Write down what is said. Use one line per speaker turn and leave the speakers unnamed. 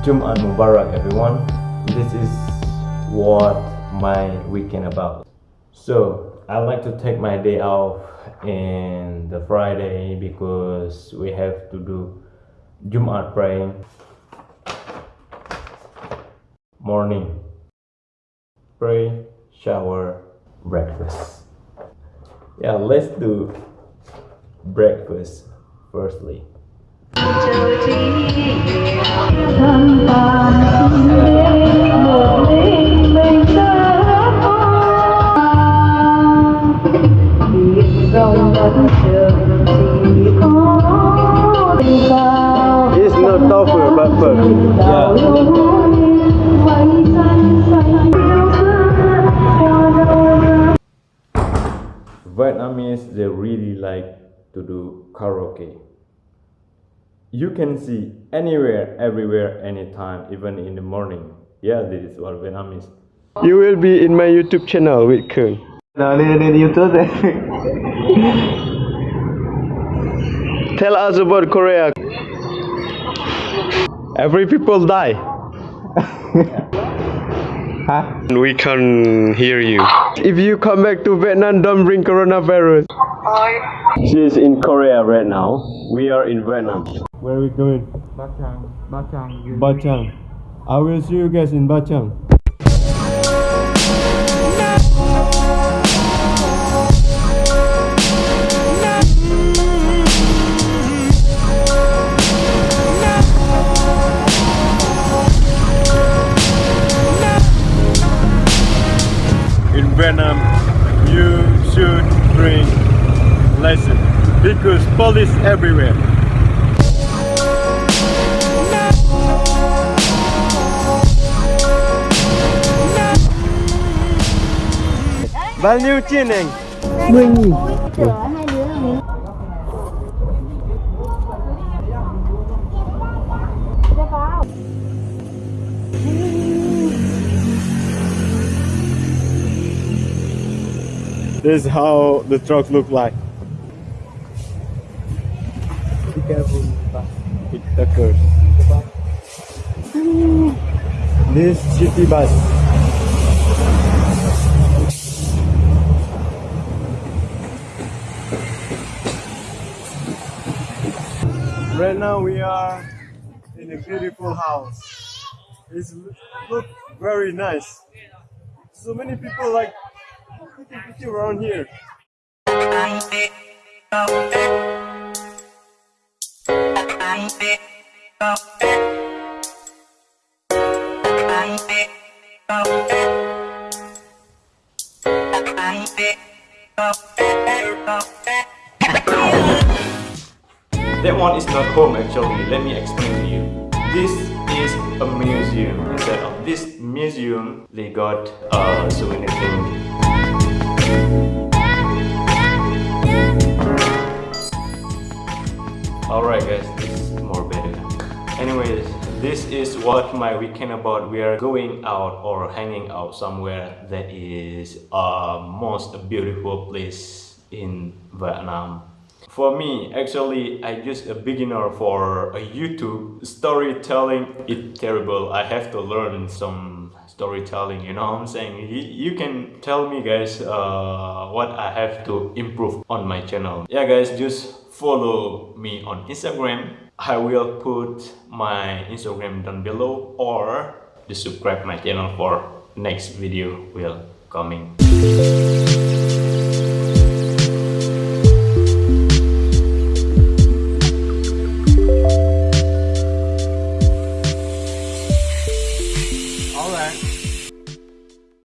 Jumat Mubarak everyone. This is what my weekend about. So I like to take my day off in the Friday because we have to do Jumat praying. Morning. Pray, shower, breakfast. Yeah, let's do breakfast firstly.
It's not tofu, but pho.
Yeah. Vietnamese they really like to do karaoke. You can see anywhere, everywhere, anytime, even in the morning. Yeah, this is what Vietnamese.
You will be in my YouTube channel with Kern.
Nào lên lên YouTube đây.
Tell us about Korea. Every people die.
Hả?
We can hear you. If you come back to Vietnam, don't bring coronavirus. She is in Korea right now. We are in Vietnam. Where are we going?
Bát Tràng, Bát Tràng.
Ba Chang. I will see you guys in Ba Vietnam, um, you should bring lesson because police everywhere. Bao nhiêu tiền anh?
Mười nghìn
This is how the truck look like.
Be careful.
It occurs. This city bus. Right now we are in a beautiful house. It's look very nice. So many people like picture around here.
That one is not home actually, let me explain to you. This is a museum. Instead of this museum, they got uh, so many things. Alright guys, this is more better. Anyways, this is what my weekend about. We are going out or hanging out somewhere that is a most beautiful place in Vietnam. For me, actually, I just a beginner for a YouTube storytelling. It's terrible. I have to learn some storytelling. You know what I'm saying? You, can tell me, guys, uh, what I have to improve on my channel. Yeah, guys, just follow me on Instagram. I will put my Instagram down below, or just subscribe my channel for next video will coming.